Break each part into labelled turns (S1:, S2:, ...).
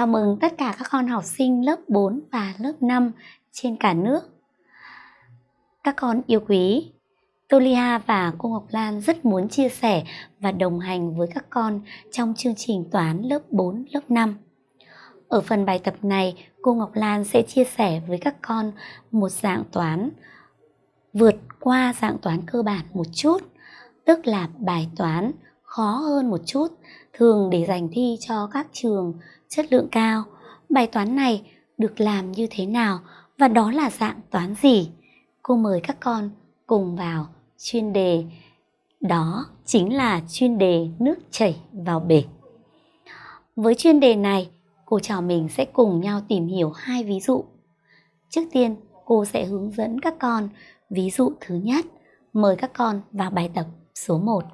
S1: Chào mừng tất cả các con học sinh lớp 4 và lớp 5 trên cả nước. Các con yêu quý, Tolia và cô Ngọc Lan rất muốn chia sẻ và đồng hành với các con trong chương trình toán lớp 4, lớp 5. Ở phần bài tập này, cô Ngọc Lan sẽ chia sẻ với các con một dạng toán vượt qua dạng toán cơ bản một chút, tức là bài toán khó hơn một chút, thường để dành thi cho các trường chất lượng cao. Bài toán này được làm như thế nào và đó là dạng toán gì? Cô mời các con cùng vào chuyên đề. Đó chính là chuyên đề nước chảy vào bể. Với chuyên đề này, cô trò mình sẽ cùng nhau tìm hiểu hai ví dụ. Trước tiên, cô sẽ hướng dẫn các con ví dụ thứ nhất. Mời các con vào bài tập số 1.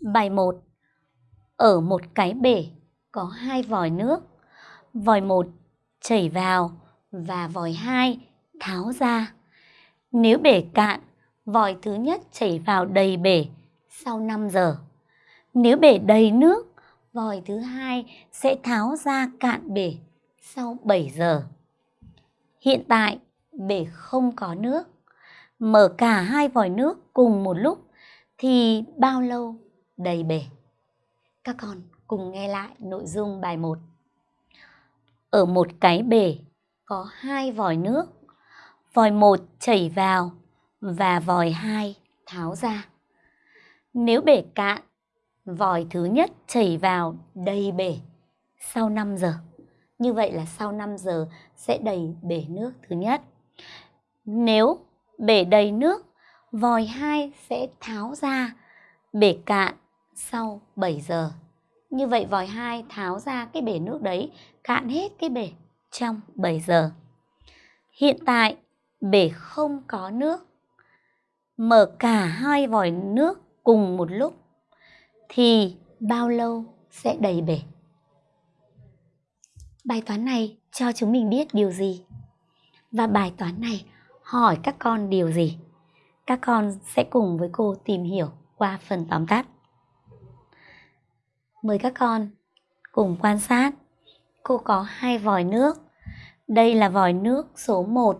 S1: Bài 1. Ở một cái bể có hai vòi nước. Vòi 1 chảy vào và vòi 2 tháo ra. Nếu bể cạn, vòi thứ nhất chảy vào đầy bể sau 5 giờ. Nếu bể đầy nước, vòi thứ hai sẽ tháo ra cạn bể sau 7 giờ. Hiện tại, bể không có nước. Mở cả hai vòi nước cùng một lúc thì bao lâu đầy bể? Các con cùng nghe lại nội dung bài 1. Ở một cái bể có hai vòi nước. Vòi 1 chảy vào và vòi 2 tháo ra. Nếu bể cạn, vòi thứ nhất chảy vào đầy bể sau 5 giờ. Như vậy là sau 5 giờ sẽ đầy bể nước thứ nhất. Nếu bể đầy nước, vòi 2 sẽ tháo ra bể cạn sau 7 giờ. Như vậy vòi 2 tháo ra cái bể nước đấy, cạn hết cái bể trong 7 giờ. Hiện tại bể không có nước. Mở cả hai vòi nước cùng một lúc thì bao lâu sẽ đầy bể? Bài toán này cho chúng mình biết điều gì? Và bài toán này hỏi các con điều gì? Các con sẽ cùng với cô tìm hiểu qua phần tóm tắt. Mời các con cùng quan sát. Cô có hai vòi nước. Đây là vòi nước số 1.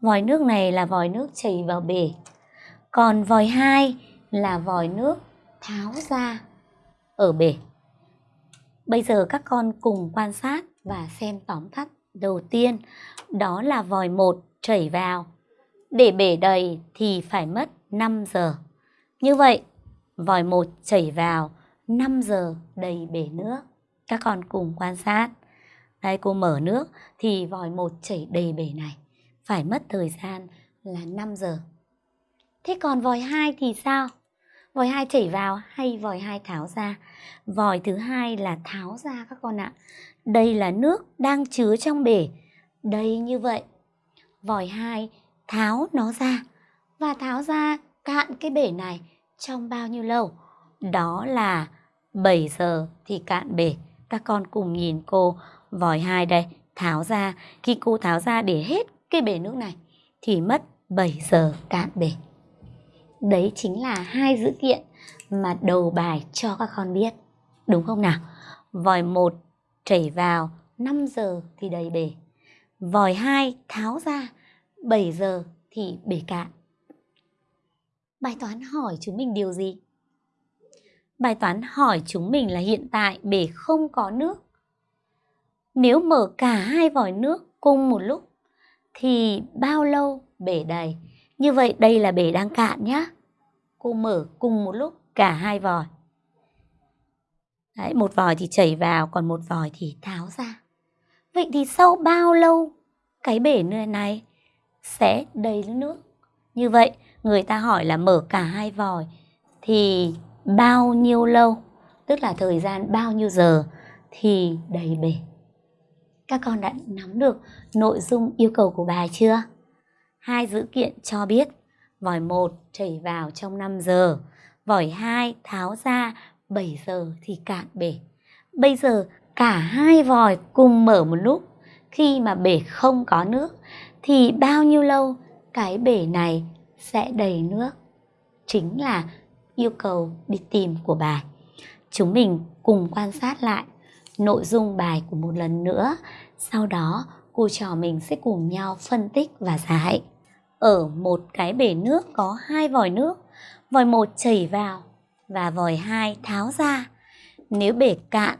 S1: Vòi nước này là vòi nước chảy vào bể. Còn vòi 2 là vòi nước tháo ra ở bể. Bây giờ các con cùng quan sát và xem tóm tắt đầu tiên. Đó là vòi 1 chảy vào. Để bể đầy thì phải mất 5 giờ. Như vậy, vòi 1 chảy vào 5 giờ đầy bể nước. Các con cùng quan sát. Đây cô mở nước thì vòi một chảy đầy bể này. Phải mất thời gian là 5 giờ. Thế còn vòi 2 thì sao? Vòi 2 chảy vào hay vòi 2 tháo ra? Vòi thứ hai là tháo ra các con ạ. Đây là nước đang chứa trong bể. Đây như vậy. Vòi 2 tháo nó ra và tháo ra cạn cái bể này trong bao nhiêu lâu? Đó là 7 giờ thì cạn bể. Các con cùng nhìn cô vòi hai đây, tháo ra. Khi cô tháo ra để hết cái bể nước này thì mất 7 giờ cạn bể. Đấy chính là hai dữ kiện mà đầu bài cho các con biết. Đúng không nào? Vòi 1 chảy vào 5 giờ thì đầy bể. Vòi 2 tháo ra 7 giờ thì bể cạn. Bài toán hỏi chúng mình điều gì? Bài toán hỏi chúng mình là hiện tại bể không có nước. Nếu mở cả hai vòi nước cùng một lúc thì bao lâu bể đầy? Như vậy đây là bể đang cạn nhá. Cô mở cùng một lúc cả hai vòi. Đấy, một vòi thì chảy vào, còn một vòi thì tháo ra. Vậy thì sau bao lâu cái bể nơi này sẽ đầy nước? Như vậy, người ta hỏi là mở cả hai vòi thì bao nhiêu lâu, tức là thời gian bao nhiêu giờ thì đầy bể. Các con đã nắm được nội dung yêu cầu của bài chưa? Hai dữ kiện cho biết vòi 1 chảy vào trong 5 giờ, vòi 2 tháo ra 7 giờ thì cạn bể. Bây giờ cả hai vòi cùng mở một lúc, khi mà bể không có nước thì bao nhiêu lâu cái bể này sẽ đầy nước? Chính là yêu cầu đi tìm của bài. Chúng mình cùng quan sát lại nội dung bài của một lần nữa. Sau đó, cô trò mình sẽ cùng nhau phân tích và giải. Ở một cái bể nước có hai vòi nước, vòi một chảy vào và vòi hai tháo ra. Nếu bể cạn,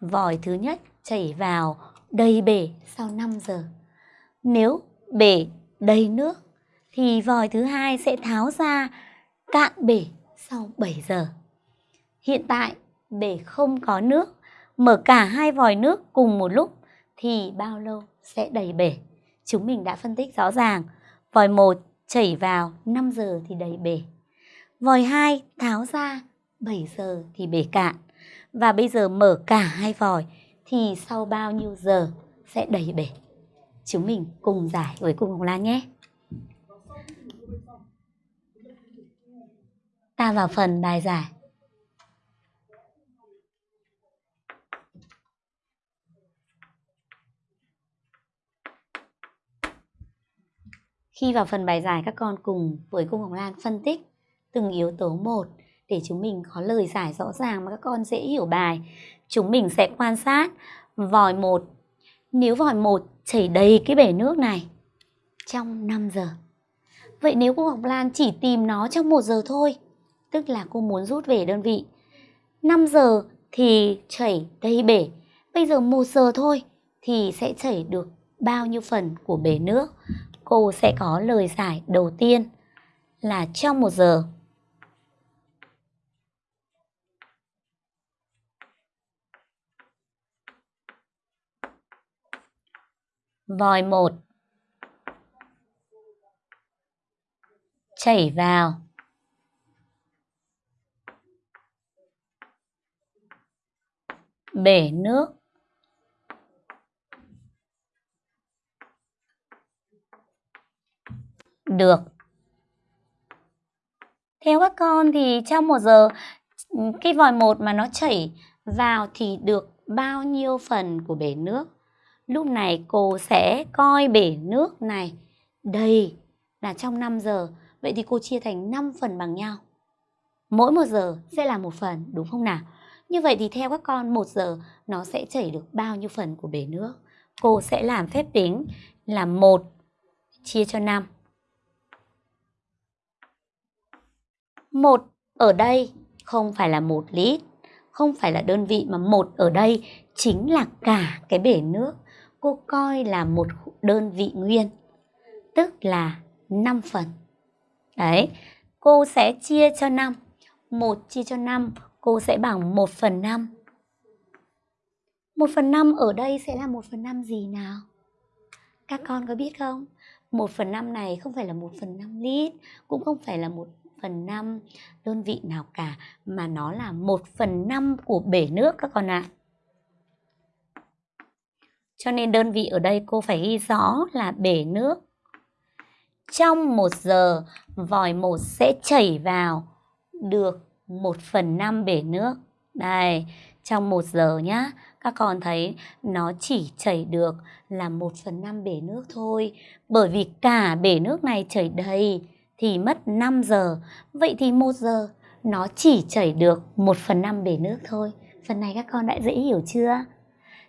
S1: vòi thứ nhất chảy vào đầy bể sau 5 giờ. Nếu bể đầy nước thì vòi thứ hai sẽ tháo ra cạn bể sau 7 giờ. Hiện tại bể không có nước, mở cả hai vòi nước cùng một lúc thì bao lâu sẽ đầy bể? Chúng mình đã phân tích rõ ràng. Vòi 1 chảy vào 5 giờ thì đầy bể. Vòi 2 tháo ra 7 giờ thì bể cạn. Và bây giờ mở cả hai vòi thì sau bao nhiêu giờ sẽ đầy bể? Chúng mình cùng giải với cô Hồng Lan nhé. Ta vào phần bài giải. Khi vào phần bài giải các con cùng với cô Ngọc Lan phân tích từng yếu tố một để chúng mình có lời giải rõ ràng mà các con dễ hiểu bài. Chúng mình sẽ quan sát vòi một. Nếu vòi một chảy đầy cái bể nước này trong 5 giờ. Vậy nếu cô Ngọc Lan chỉ tìm nó trong 1 giờ thôi, tức là cô muốn rút về đơn vị. 5 giờ thì chảy đầy bể, bây giờ 1 giờ thôi thì sẽ chảy được bao nhiêu phần của bể nước. Cô sẽ có lời giải đầu tiên là trong 1 giờ vòi 1 chảy vào bể nước được theo các con thì trong một giờ cái vòi một mà nó chảy vào thì được bao nhiêu phần của bể nước Lúc này cô sẽ coi bể nước này đầy là trong 5 giờ. Vậy thì cô chia thành 5 phần bằng nhau. Mỗi một giờ sẽ là một phần, đúng không nào? Như vậy thì theo các con 1 giờ nó sẽ chảy được bao nhiêu phần của bể nước? Cô sẽ làm phép tính là 1 chia cho 5. 1 ở đây không phải là 1 lít, không phải là đơn vị mà 1 ở đây chính là cả cái bể nước cô coi là một đơn vị nguyên, tức là 5 phần. Đấy, cô sẽ chia cho 5. 1 chia cho 5, cô sẽ bằng 1 phần 5. 1 phần 5 ở đây sẽ là 1 phần 5 gì nào? Các con có biết không? 1 phần 5 này không phải là 1 phần 5 lít, cũng không phải là 1 phần 5 đơn vị nào cả, mà nó là 1 phần 5 của bể nước các con ạ. À. Cho nên đơn vị ở đây cô phải ghi rõ là bể nước. Trong 1 giờ, vòi 1 sẽ chảy vào được 1 phần 5 bể nước. Đây, trong 1 giờ nhá, các con thấy nó chỉ chảy được là 1 phần 5 bể nước thôi. Bởi vì cả bể nước này chảy đầy thì mất 5 giờ. Vậy thì 1 giờ nó chỉ chảy được 1 phần 5 bể nước thôi. Phần này các con đã dễ hiểu chưa?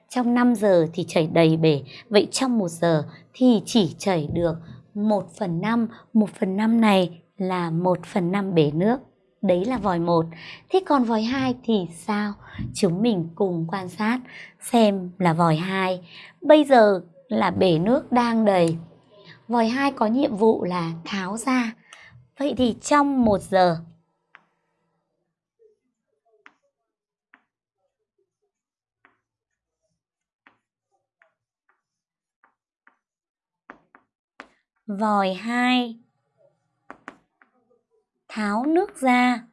S1: trong 5 giờ thì chảy đầy bể, vậy trong 1 giờ thì chỉ chảy được 1 phần 5, 1 phần 5 này là 1 phần 5 bể nước. Đấy là vòi 1. Thế còn vòi 2 thì sao? Chúng mình cùng quan sát, xem là vòi 2. Bây giờ là bể nước đang đầy. Vòi 2 có nhiệm vụ là tháo ra. Vậy thì trong 1 giờ, vòi 2 tháo nước ra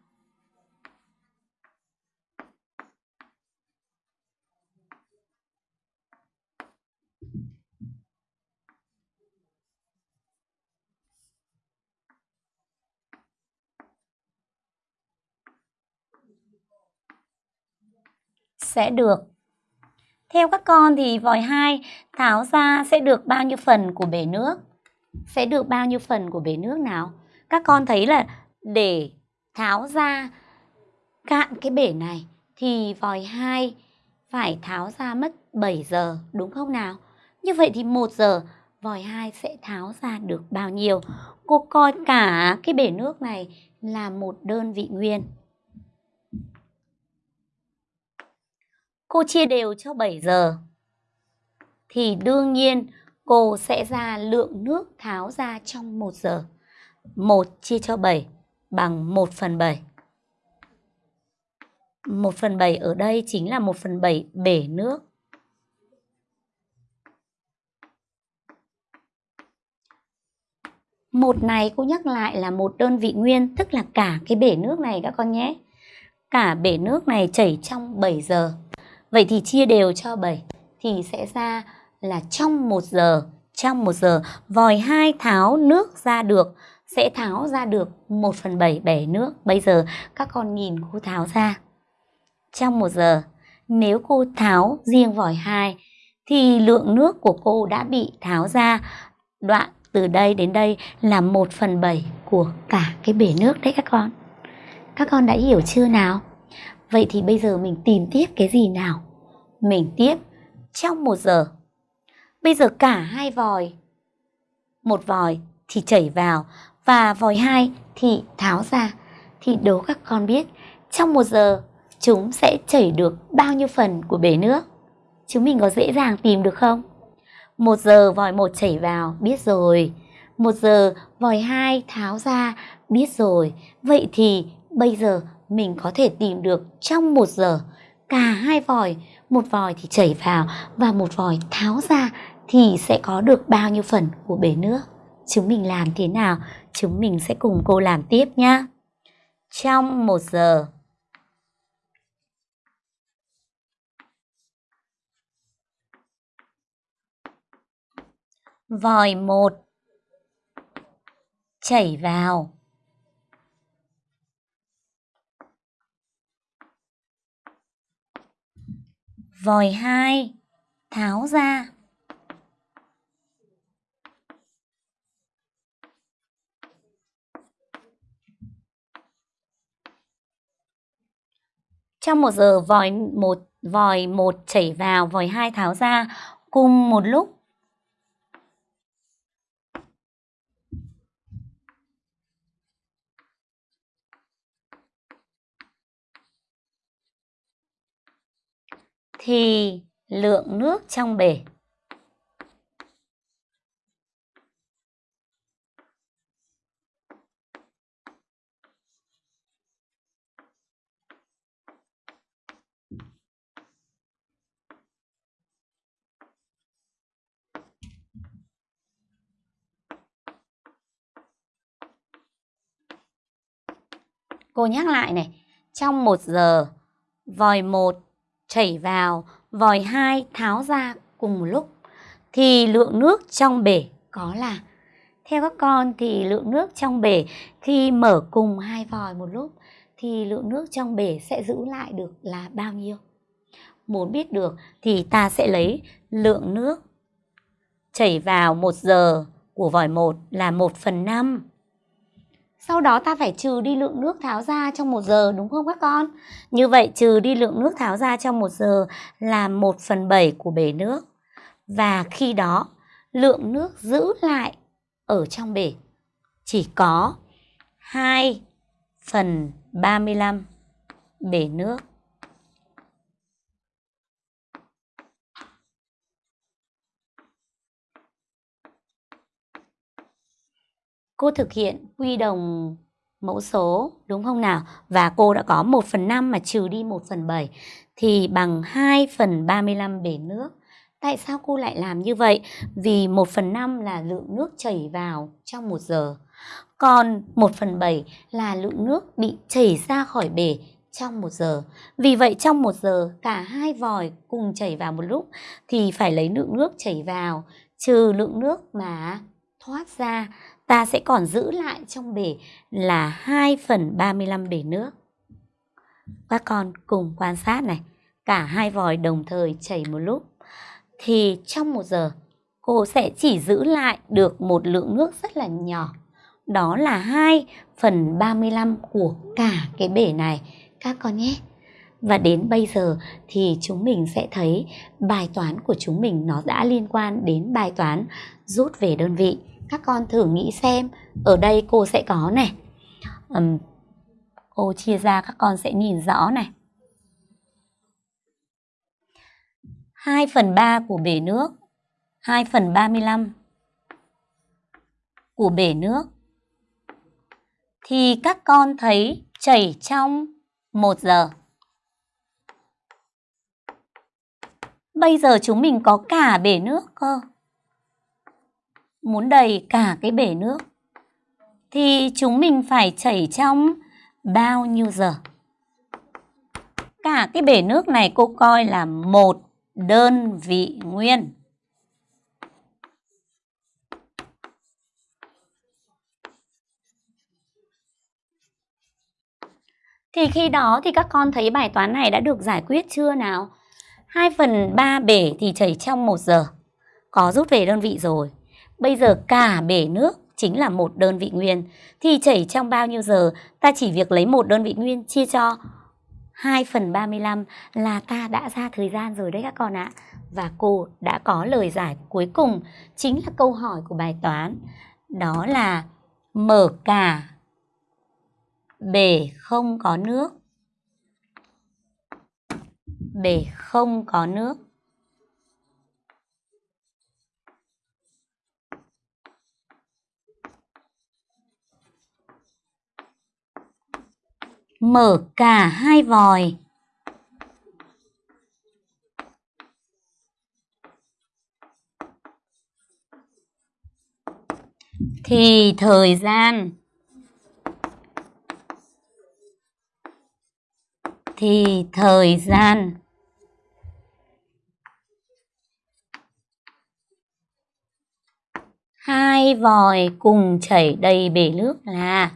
S1: sẽ được. Theo các con thì vòi 2 tháo ra sẽ được bao nhiêu phần của bể nước? sẽ được bao nhiêu phần của bể nước nào? Các con thấy là để tháo ra cạn cái bể này thì vòi 2 phải tháo ra mất 7 giờ, đúng không nào? Như vậy thì 1 giờ vòi 2 sẽ tháo ra được bao nhiêu? Cô coi cả cái bể nước này là một đơn vị nguyên. Cô chia đều cho 7 giờ. Thì đương nhiên cô sẽ ra lượng nước tháo ra trong 1 giờ. 1 chia cho 7 bằng 1 phần 7. 1 phần 7 ở đây chính là 1 phần 7 bể nước. Một này cô nhắc lại là một đơn vị nguyên, tức là cả cái bể nước này các con nhé. Cả bể nước này chảy trong 7 giờ. Vậy thì chia đều cho 7 thì sẽ ra là trong 1 giờ, trong 1 giờ vòi 2 tháo nước ra được sẽ tháo ra được 1 phần 7 bể nước. Bây giờ các con nhìn cô tháo ra. Trong 1 giờ, nếu cô tháo riêng vòi 2 thì lượng nước của cô đã bị tháo ra đoạn từ đây đến đây là 1 phần 7 của cả cái bể nước đấy các con. Các con đã hiểu chưa nào? Vậy thì bây giờ mình tìm tiếp cái gì nào? Mình tiếp trong 1 giờ. Bây giờ cả hai vòi, một vòi thì chảy vào và vòi hai thì tháo ra. Thì đố các con biết trong một giờ chúng sẽ chảy được bao nhiêu phần của bể nước? Chúng mình có dễ dàng tìm được không? Một giờ vòi một chảy vào, biết rồi. Một giờ vòi hai tháo ra, biết rồi. Vậy thì bây giờ mình có thể tìm được trong một giờ cả hai vòi, một vòi thì chảy vào và một vòi tháo ra thì sẽ có được bao nhiêu phần của bể nước. Chúng mình làm thế nào? Chúng mình sẽ cùng cô làm tiếp nhé. Trong một giờ. Vòi một. Chảy vào. Vòi hai. Tháo ra. Trong một giờ vòi một vòi một chảy vào, vòi hai tháo ra, cùng một lúc. Thì lượng nước trong bể. Cô nhắc lại này, trong một giờ, vòi một chảy vào, vòi hai tháo ra cùng một lúc thì lượng nước trong bể có là. Theo các con thì lượng nước trong bể khi mở cùng hai vòi một lúc thì lượng nước trong bể sẽ giữ lại được là bao nhiêu? Muốn biết được thì ta sẽ lấy lượng nước chảy vào một giờ của vòi 1 là 1 phần 5 sau đó ta phải trừ đi lượng nước tháo ra trong một giờ, đúng không các con? Như vậy trừ đi lượng nước tháo ra trong một giờ là 1 phần 7 của bể nước. Và khi đó, lượng nước giữ lại ở trong bể chỉ có 2 phần 35 bể nước. Cô thực hiện quy đồng mẫu số, đúng không nào? Và cô đã có 1 phần 5 mà trừ đi 1 phần 7 thì bằng 2 phần 35 bể nước. Tại sao cô lại làm như vậy? Vì 1 phần 5 là lượng nước chảy vào trong 1 giờ. Còn 1 phần 7 là lượng nước bị chảy ra khỏi bể trong 1 giờ. Vì vậy trong 1 giờ, cả hai vòi cùng chảy vào một lúc thì phải lấy lượng nước chảy vào, trừ lượng nước mà thoát ra ta sẽ còn giữ lại trong bể là 2 phần 35 bể nước. Các con cùng quan sát này, cả hai vòi đồng thời chảy một lúc. Thì trong một giờ, cô sẽ chỉ giữ lại được một lượng nước rất là nhỏ. Đó là 2 phần 35 của cả cái bể này. Các con nhé. Và đến bây giờ thì chúng mình sẽ thấy bài toán của chúng mình nó đã liên quan đến bài toán rút về đơn vị. Các con thử nghĩ xem, ở đây cô sẽ có này. Um, cô chia ra các con sẽ nhìn rõ này. 2 phần 3 của bể nước 2 phần 35 của bể nước thì các con thấy chảy trong 1 giờ. Bây giờ chúng mình có cả bể nước cơ. Muốn đầy cả cái bể nước thì chúng mình phải chảy trong bao nhiêu giờ? Cả cái bể nước này cô coi là một đơn vị nguyên. Thì khi đó thì các con thấy bài toán này đã được giải quyết chưa nào? 2 phần 3 bể thì chảy trong 1 giờ. Có rút về đơn vị rồi. Bây giờ cả bể nước chính là một đơn vị nguyên. Thì chảy trong bao nhiêu giờ? Ta chỉ việc lấy một đơn vị nguyên chia cho 2 phần 35 là ta đã ra thời gian rồi đấy các con ạ. Và cô đã có lời giải cuối cùng, chính là câu hỏi của bài toán. Đó là, mở cả bể không có nước. Bể không có nước. Mở cả hai vòi. Thì thời gian thì thời gian hai vòi cùng chảy đầy bể nước là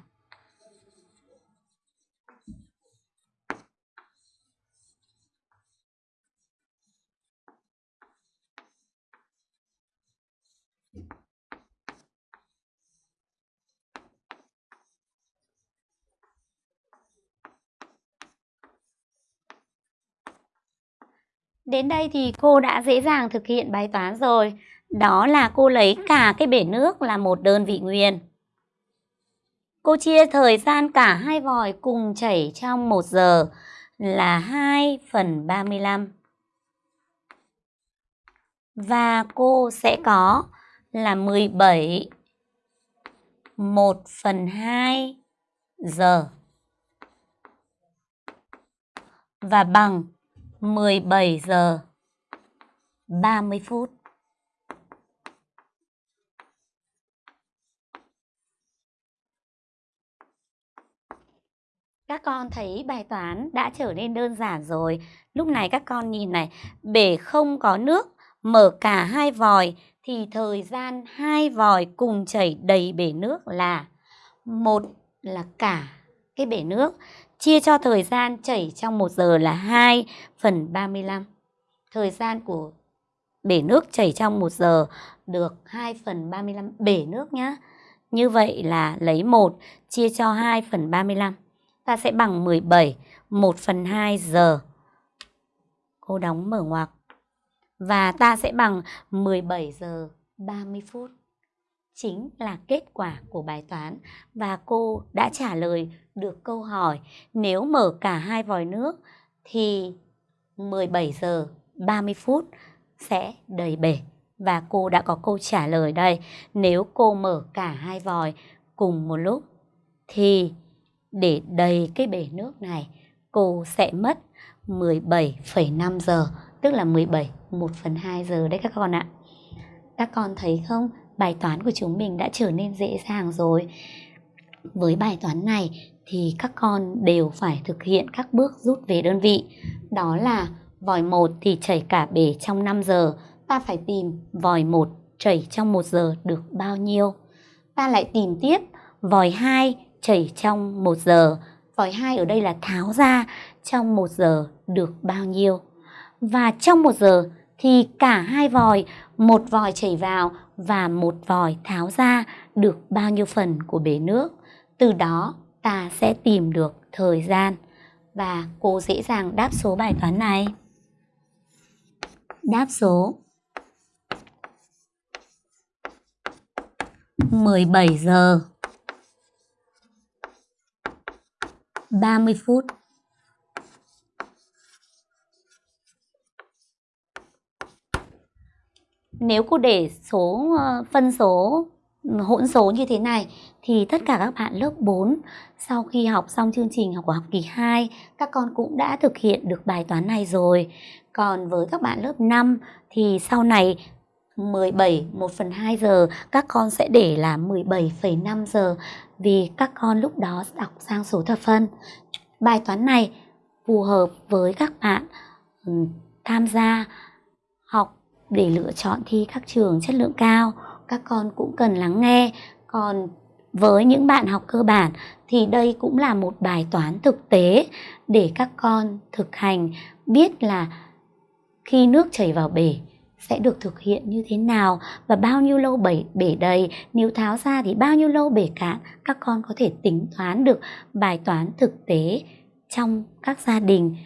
S1: Đến đây thì cô đã dễ dàng thực hiện bài toán rồi. Đó là cô lấy cả cái bể nước là một đơn vị nguyên. Cô chia thời gian cả hai vòi cùng chảy trong 1 giờ là 2 phần 35. Và cô sẽ có là 17 1 phần 2 giờ. Và bằng 17 giờ 30 phút. Các con thấy bài toán đã trở nên đơn giản rồi. Lúc này các con nhìn này, bể không có nước, mở cả hai vòi thì thời gian hai vòi cùng chảy đầy bể nước là một là cả cái bể nước chia cho thời gian chảy trong 1 giờ là 2 phần 35. Thời gian của bể nước chảy trong 1 giờ được 2 phần 35 bể nước nhá. Như vậy là lấy 1 chia cho 2 phần 35. Ta sẽ bằng 17, 1 phần 2 giờ. Cô đóng mở ngoặc. Và ta sẽ bằng 17 giờ 30 phút. Chính là kết quả của bài toán và cô đã trả lời được câu hỏi nếu mở cả hai vòi nước thì 17 giờ 30 phút sẽ đầy bể. Và cô đã có câu trả lời đây. Nếu cô mở cả hai vòi cùng một lúc thì để đầy cái bể nước này cô sẽ mất 17,5 giờ tức là 17 1 phần 2 giờ đấy các con ạ. Các con thấy không? Bài toán của chúng mình đã trở nên dễ dàng rồi. Với bài toán này thì các con đều phải thực hiện các bước rút về đơn vị. Đó là vòi 1 thì chảy cả bể trong 5 giờ, ta phải tìm vòi 1 chảy trong 1 giờ được bao nhiêu. Ta lại tìm tiếp vòi 2 chảy trong 1 giờ, vòi 2 ở đây là tháo ra trong 1 giờ được bao nhiêu. Và trong 1 giờ thì cả hai vòi, một vòi chảy vào và một vòi tháo ra được bao nhiêu phần của bể nước. Từ đó, ta sẽ tìm được thời gian. Và cô dễ dàng đáp số bài toán này. Đáp số. 17 giờ. 30 phút. Nếu cô để số ờ, phân số hỗn số như thế này thì tất cả các bạn lớp 4 sau khi học xong chương trình học của học kỳ 2 các con cũng đã thực hiện được bài toán này rồi. Còn với các bạn lớp 5 thì sau này 17 1 phần 2 giờ các con sẽ để là 17,5 giờ vì các con lúc đó đọc sang số thập phân. Bài toán này phù hợp với các bạn ừ, tham gia học để lựa chọn thi các trường chất lượng cao các con cũng cần lắng nghe. Còn với những bạn học cơ bản thì đây cũng là một bài toán thực tế để các con thực hành biết là khi nước chảy vào bể sẽ được thực hiện như thế nào và bao nhiêu lâu bể, bể đầy. Nếu tháo ra thì bao nhiêu lâu bể cạn? Các con có thể tính toán được bài toán thực tế trong các gia đình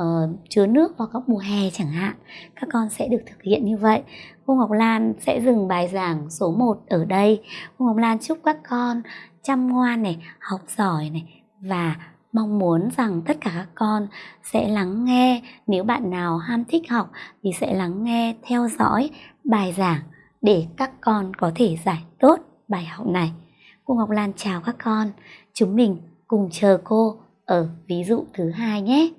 S1: uh, chứa nước vào các mùa hè chẳng hạn các con sẽ được thực hiện như vậy. Cô Ngọc Lan sẽ dừng bài giảng số 1 ở đây. Cô Ngọc Lan chúc các con chăm ngoan này học giỏi này và mong muốn rằng tất cả các con sẽ lắng nghe. Nếu bạn nào ham thích học thì sẽ lắng nghe theo dõi bài giảng để các con có thể giải tốt bài học này. Cô Ngọc Lan chào các con. Chúng mình cùng chờ cô ở ví dụ thứ hai nhé.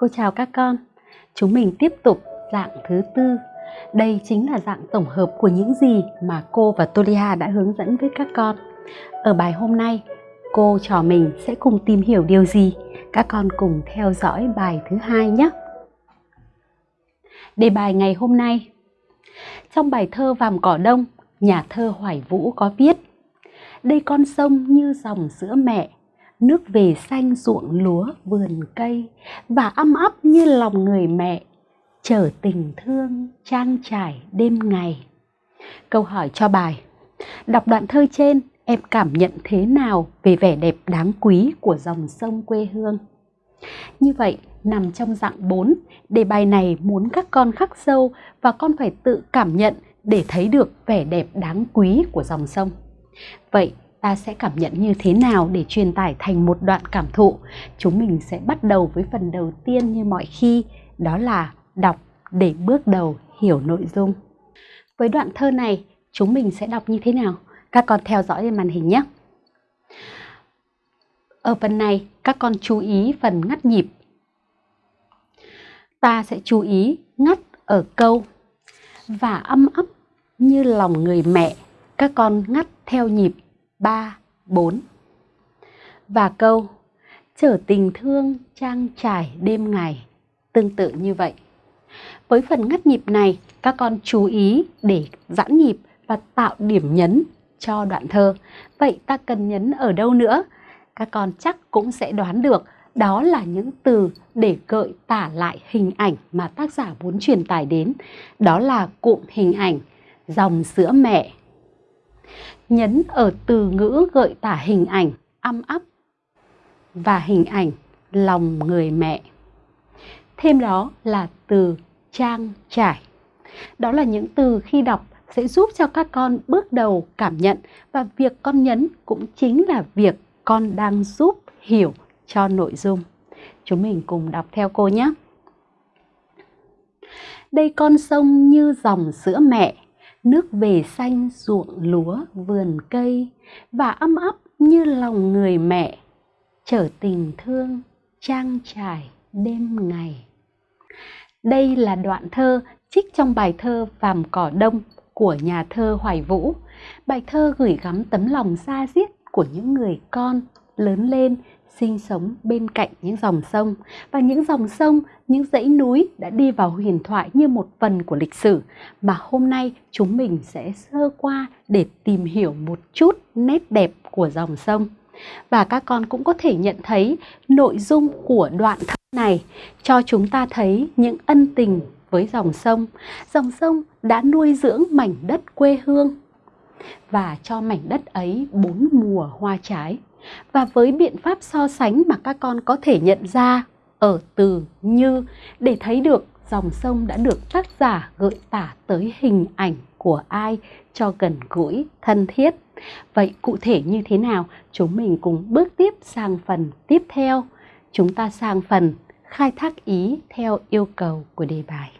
S2: Cô chào các con. Chúng mình tiếp tục dạng thứ tư. Đây chính là dạng tổng hợp của những gì mà cô và Tolia đã hướng dẫn với các con. Ở bài hôm nay, cô trò mình sẽ cùng tìm hiểu điều gì. Các con cùng theo dõi bài thứ hai nhé. Đề bài ngày hôm nay trong bài thơ Vàm Cỏ Đông, nhà thơ Hoài Vũ có viết Đây con sông như dòng sữa mẹ nước về xanh ruộng lúa vườn cây và âm ấp như lòng người mẹ chở tình thương trang trải đêm ngày. Câu hỏi cho bài đọc đoạn thơ trên em cảm nhận thế nào về vẻ đẹp đáng quý của dòng sông quê hương? Như vậy nằm trong dạng 4 đề bài này muốn các con khắc sâu và con phải tự cảm nhận để thấy được vẻ đẹp đáng quý của dòng sông vậy ta sẽ cảm nhận như thế nào để truyền tải thành một đoạn cảm thụ. Chúng mình sẽ bắt đầu với phần đầu tiên như mọi khi, đó là đọc để bước đầu hiểu nội dung. Với đoạn thơ này, chúng mình sẽ đọc như thế nào? Các con theo dõi trên màn hình nhé. Ở phần này, các con chú ý phần ngắt nhịp. Ta sẽ chú ý ngắt ở câu và âm ấp như lòng người mẹ. Các con ngắt theo nhịp 3, 4 Và câu trở tình thương trang trải đêm ngày Tương tự như vậy Với phần ngắt nhịp này các con chú ý để giãn nhịp và tạo điểm nhấn cho đoạn thơ Vậy ta cần nhấn ở đâu nữa? Các con chắc cũng sẽ đoán được đó là những từ để gợi tả lại hình ảnh mà tác giả muốn truyền tải đến. Đó là cụm hình ảnh dòng sữa mẹ, nhấn ở từ ngữ gợi tả hình ảnh âm ấp và hình ảnh lòng người mẹ. Thêm đó là từ trang trải. Đó là những từ khi đọc sẽ giúp cho các con bước đầu cảm nhận và việc con nhấn cũng chính là việc con đang giúp hiểu cho nội dung. Chúng mình cùng đọc theo cô nhé. Đây con sông như dòng sữa mẹ, nước về xanh ruộng lúa, vườn cây, và ấm ấp như lòng người mẹ, chở tình thương trang trải đêm ngày đây là đoạn thơ trích trong bài thơ Vàm Cỏ Đông của nhà thơ Hoài Vũ. Bài thơ gửi gắm tấm lòng xa diết của những người con lớn lên sinh sống bên cạnh những dòng sông và những dòng sông, những dãy núi đã đi vào huyền thoại như một phần của lịch sử mà hôm nay chúng mình sẽ sơ qua để tìm hiểu một chút nét đẹp của dòng sông. Và các con cũng có thể nhận thấy nội dung của đoạn thơ này cho chúng ta thấy những ân tình với dòng sông. Dòng sông đã nuôi dưỡng mảnh đất quê hương và cho mảnh đất ấy bốn mùa hoa trái. Và với biện pháp so sánh mà các con có thể nhận ra ở từ như để thấy được dòng sông đã được tác giả gợi tả tới hình ảnh của ai cho gần gũi, thân thiết. Vậy cụ thể như thế nào? Chúng mình cùng bước tiếp sang phần tiếp theo. Chúng ta sang phần khai thác ý theo yêu cầu của đề bài.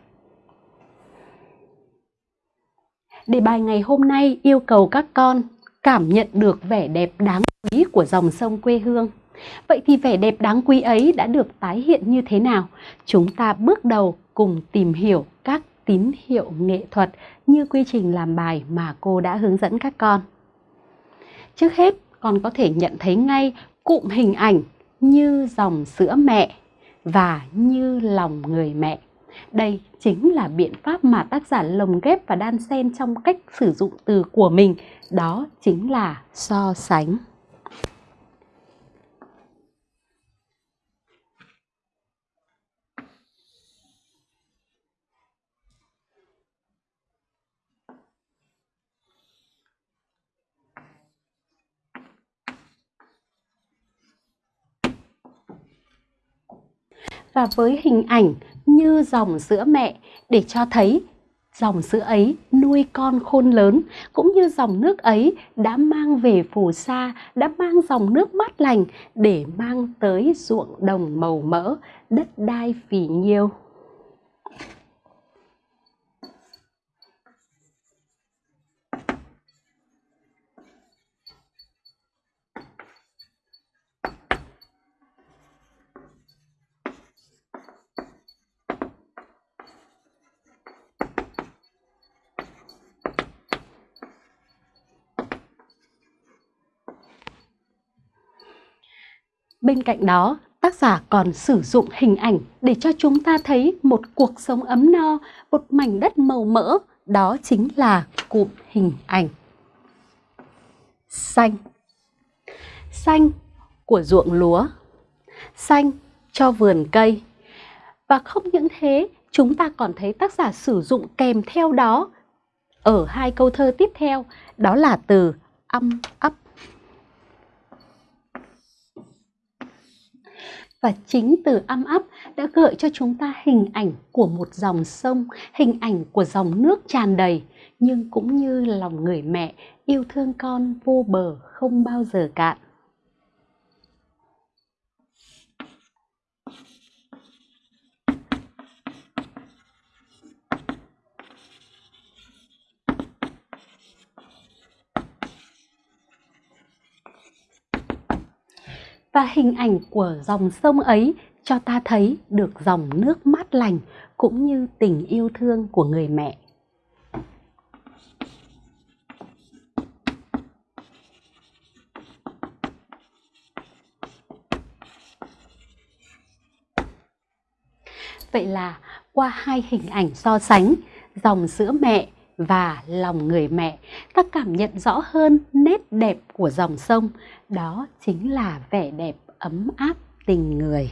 S2: Đề bài ngày hôm nay yêu cầu các con cảm nhận được vẻ đẹp đáng quý của dòng sông quê hương. Vậy thì vẻ đẹp đáng quý ấy đã được tái hiện như thế nào? Chúng ta bước đầu cùng tìm hiểu các tín hiệu nghệ thuật như quy trình làm bài mà cô đã hướng dẫn các con. Trước hết, con có thể nhận thấy ngay cụm hình ảnh như dòng sữa mẹ và như lòng người mẹ. Đây chính là biện pháp mà tác giả lồng ghép và đan xen trong cách sử dụng từ của mình, đó chính là so sánh. và với hình ảnh như dòng sữa mẹ để cho thấy dòng sữa ấy nuôi con khôn lớn, cũng như dòng nước ấy đã mang về phù sa, đã mang dòng nước mát lành để mang tới ruộng đồng màu mỡ, đất đai phì nhiêu. Bên cạnh đó, tác giả còn sử dụng hình ảnh để cho chúng ta thấy một cuộc sống ấm no, một mảnh đất màu mỡ, đó chính là cụm hình ảnh. Xanh. Xanh của ruộng lúa. Xanh cho vườn cây. Và không những thế, chúng ta còn thấy tác giả sử dụng kèm theo đó ở hai câu thơ tiếp theo, đó là từ âm ấp. Và chính từ âm ấp đã gợi cho chúng ta hình ảnh của một dòng sông, hình ảnh của dòng nước tràn đầy, nhưng cũng như lòng người mẹ yêu thương con vô bờ không bao giờ cạn. Và hình ảnh của dòng sông ấy cho ta thấy được dòng nước mát lành cũng như tình yêu thương của người mẹ. Vậy là qua hai hình ảnh so sánh, dòng sữa mẹ và lòng người mẹ. Ta cảm nhận rõ hơn nét đẹp của dòng sông. Đó chính là vẻ đẹp ấm áp tình người.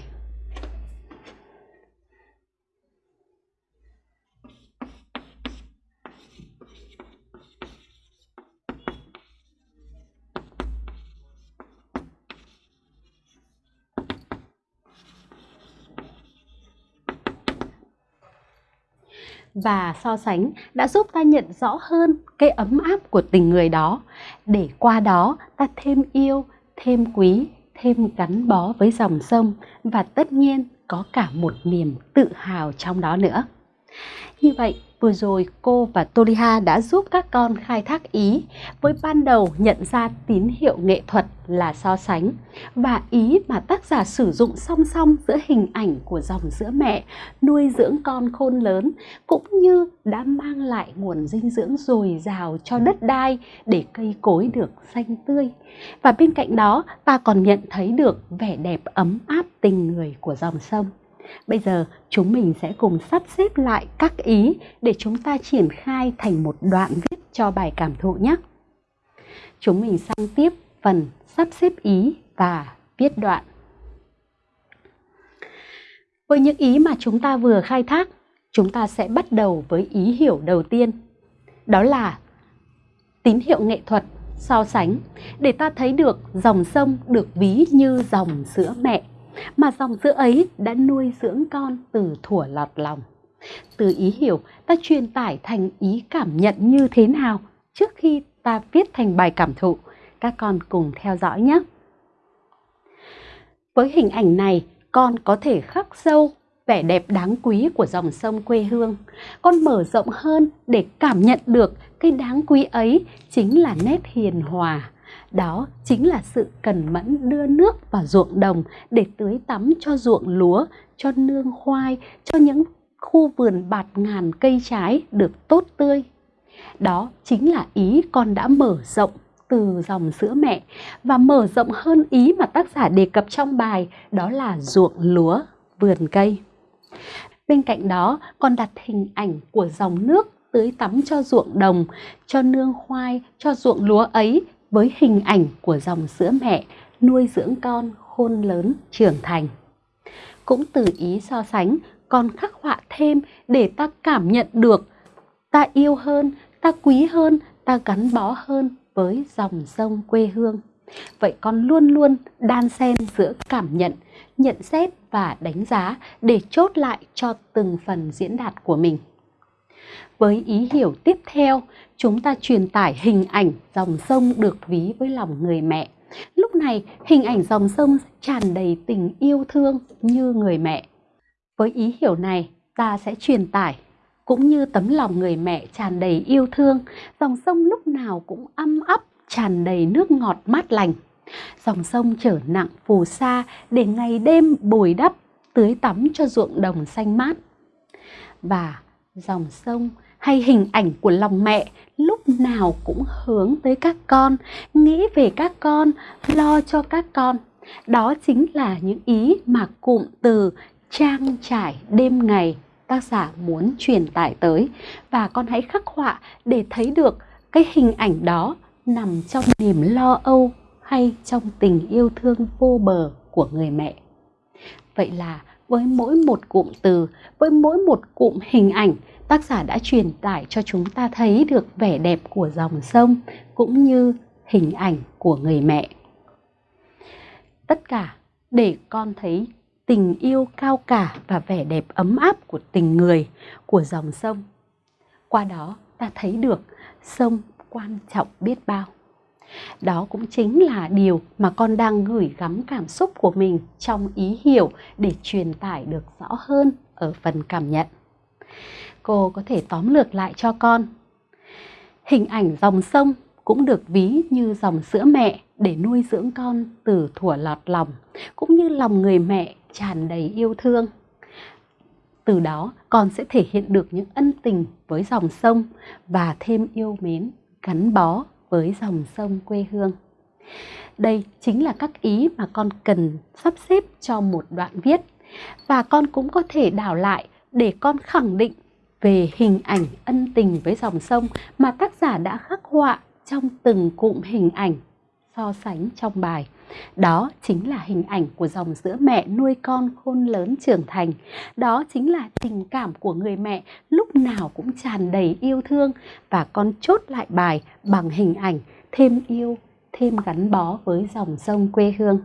S2: Và so sánh đã giúp ta nhận rõ hơn cái ấm áp của tình người đó. Để qua đó, ta thêm yêu, thêm quý, thêm gắn bó với dòng sông và tất nhiên có cả một niềm tự hào trong đó nữa như vậy, Vừa rồi cô và Toliha đã giúp các con khai thác ý với ban đầu nhận ra tín hiệu nghệ thuật là so sánh và ý mà tác giả sử dụng song song giữa hình ảnh của dòng sữa mẹ, nuôi dưỡng con khôn lớn, cũng như đã mang lại nguồn dinh dưỡng dồi dào cho đất đai để cây cối được xanh tươi. Và bên cạnh đó, ta còn nhận thấy được vẻ đẹp ấm áp tình người của dòng sông. Bây giờ chúng mình sẽ cùng sắp xếp lại các ý để chúng ta triển khai thành một đoạn viết cho bài cảm thụ nhé. Chúng mình sang tiếp phần sắp xếp ý và viết đoạn. Với những ý mà chúng ta vừa khai thác, chúng ta sẽ bắt đầu với ý hiểu đầu tiên. Đó là tín hiệu nghệ thuật so sánh để ta thấy được dòng sông được ví như dòng sữa mẹ mà dòng sữa ấy đã nuôi dưỡng con từ thuở lọt lòng. Từ ý hiểu ta truyền tải thành ý cảm nhận như thế nào trước khi ta viết thành bài cảm thụ. Các con cùng theo dõi nhé. Với hình ảnh này, con có thể khắc sâu vẻ đẹp đáng quý của dòng sông quê hương. Con mở rộng hơn để cảm nhận được cái đáng quý ấy chính là nét hiền hòa. Đó chính là sự cần mẫn đưa nước vào ruộng đồng để tưới tắm cho ruộng lúa, cho nương khoai, cho những khu vườn bạt ngàn cây trái được tốt tươi. Đó chính là ý con đã mở rộng từ dòng sữa mẹ và mở rộng hơn ý mà tác giả đề cập trong bài đó là ruộng lúa, vườn cây. Bên cạnh đó còn đặt hình ảnh của dòng nước tưới tắm cho ruộng đồng, cho nương khoai, cho ruộng lúa ấy với hình ảnh của dòng sữa mẹ nuôi dưỡng con khôn lớn trưởng thành. Cũng từ ý so sánh, con khắc họa thêm để ta cảm nhận được ta yêu hơn, ta quý hơn, ta gắn bó hơn với dòng sông quê hương. Vậy con luôn luôn đan xen giữa cảm nhận, nhận xét và đánh giá để chốt lại cho từng phần diễn đạt của mình. Với ý hiểu tiếp theo, chúng ta truyền tải hình ảnh dòng sông được ví với lòng người mẹ. Lúc này, hình ảnh dòng sông tràn đầy tình yêu thương như người mẹ. Với ý hiểu này, ta sẽ truyền tải cũng như tấm lòng người mẹ tràn đầy yêu thương, dòng sông lúc nào cũng âm ấp, tràn đầy nước ngọt mát lành. Dòng sông trở nặng phù sa để ngày đêm bồi đắp, tưới tắm cho ruộng đồng xanh mát. Và dòng sông hay hình ảnh của lòng mẹ lúc nào cũng hướng tới các con, nghĩ về các con, lo cho các con. Đó chính là những ý mà cụm từ trang trải đêm ngày tác giả muốn truyền tải tới và con hãy khắc họa để thấy được cái hình ảnh đó nằm trong niềm lo âu hay trong tình yêu thương vô bờ của người mẹ. Vậy là với mỗi một cụm từ, với mỗi một cụm hình ảnh, tác giả đã truyền tải cho chúng ta thấy được vẻ đẹp của dòng sông cũng như hình ảnh của người mẹ. Tất cả để con thấy tình yêu cao cả và vẻ đẹp ấm áp của tình người, của dòng sông. Qua đó ta thấy được sông quan trọng biết bao. Đó cũng chính là điều mà con đang gửi gắm cảm xúc của mình trong ý hiểu để truyền tải được rõ hơn ở phần cảm nhận. Cô có thể tóm lược lại cho con. Hình ảnh dòng sông cũng được ví như dòng sữa mẹ để nuôi dưỡng con từ thuở lọt lòng, cũng như lòng người mẹ tràn đầy yêu thương. Từ đó con sẽ thể hiện được những ân tình với dòng sông và thêm yêu mến, gắn bó với dòng sông quê hương. Đây chính là các ý mà con cần sắp xếp cho một đoạn viết và con cũng có thể đảo lại để con khẳng định về hình ảnh ân tình với dòng sông mà tác giả đã khắc họa trong từng cụm hình ảnh so sánh trong bài. Đó chính là hình ảnh của dòng sữa mẹ nuôi con khôn lớn trưởng thành. Đó chính là tình cảm của người mẹ lúc nào cũng tràn đầy yêu thương và con chốt lại bài bằng hình ảnh thêm yêu, thêm gắn bó với dòng sông quê hương.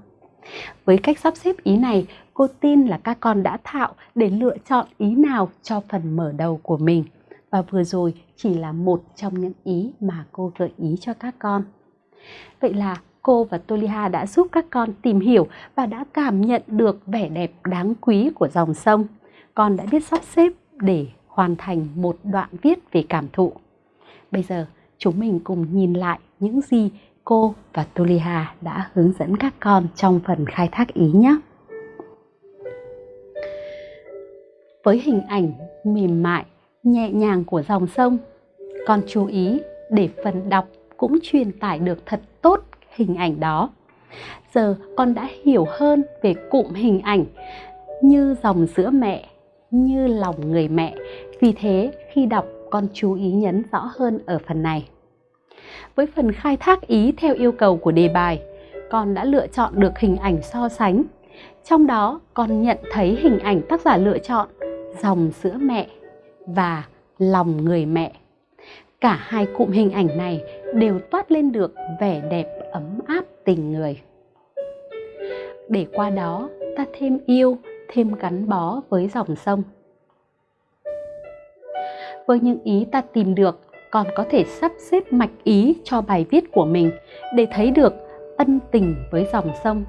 S2: Với cách sắp xếp ý này, cô tin là các con đã thạo để lựa chọn ý nào cho phần mở đầu của mình. Và vừa rồi chỉ là một trong những ý mà cô gợi ý cho các con. Vậy là cô và Toliha đã giúp các con tìm hiểu và đã cảm nhận được vẻ đẹp đáng quý của dòng sông. Con đã biết sắp xếp để hoàn thành một đoạn viết về cảm thụ. Bây giờ chúng mình cùng nhìn lại những gì cô và Tuliha đã hướng dẫn các con trong phần khai thác ý nhé. Với hình ảnh mềm mại, nhẹ nhàng của dòng sông, con chú ý để phần đọc cũng truyền tải được thật tốt hình ảnh đó. Giờ con đã hiểu hơn về cụm hình ảnh như dòng sữa mẹ, như lòng người mẹ. Vì thế khi đọc con chú ý nhấn rõ hơn ở phần này. Với phần khai thác ý theo yêu cầu của đề bài, con đã lựa chọn được hình ảnh so sánh. Trong đó con nhận thấy hình ảnh tác giả lựa chọn dòng sữa mẹ và lòng người mẹ. Cả hai cụm hình ảnh này đều toát lên được vẻ đẹp ấm áp tình người. Để qua đó ta thêm yêu, thêm gắn bó với dòng sông. Với những ý ta tìm được, còn có thể sắp xếp mạch ý cho bài viết của mình để thấy được ân tình với dòng sông.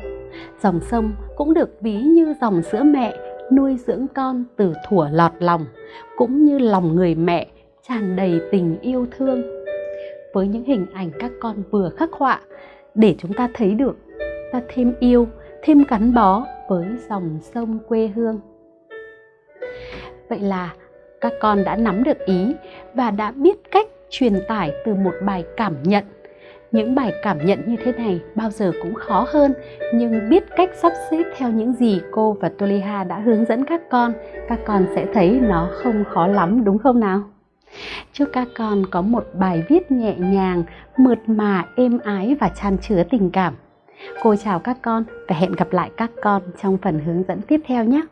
S2: Dòng sông cũng được ví như dòng sữa mẹ nuôi dưỡng con từ thuở lọt lòng, cũng như lòng người mẹ tràn đầy tình yêu thương. Với những hình ảnh các con vừa khắc họa để chúng ta thấy được ta thêm yêu, thêm gắn bó với dòng sông quê hương. Vậy là các con đã nắm được ý và đã biết cách truyền tải từ một bài cảm nhận. Những bài cảm nhận như thế này bao giờ cũng khó hơn, nhưng biết cách sắp xếp theo những gì cô và Toliha đã hướng dẫn các con các con sẽ thấy nó không khó lắm, đúng không nào? Chúc các con có một bài viết nhẹ nhàng, mượt mà, êm ái và tràn chứa tình cảm. Cô chào các con và hẹn gặp lại các con trong phần hướng dẫn tiếp theo nhé!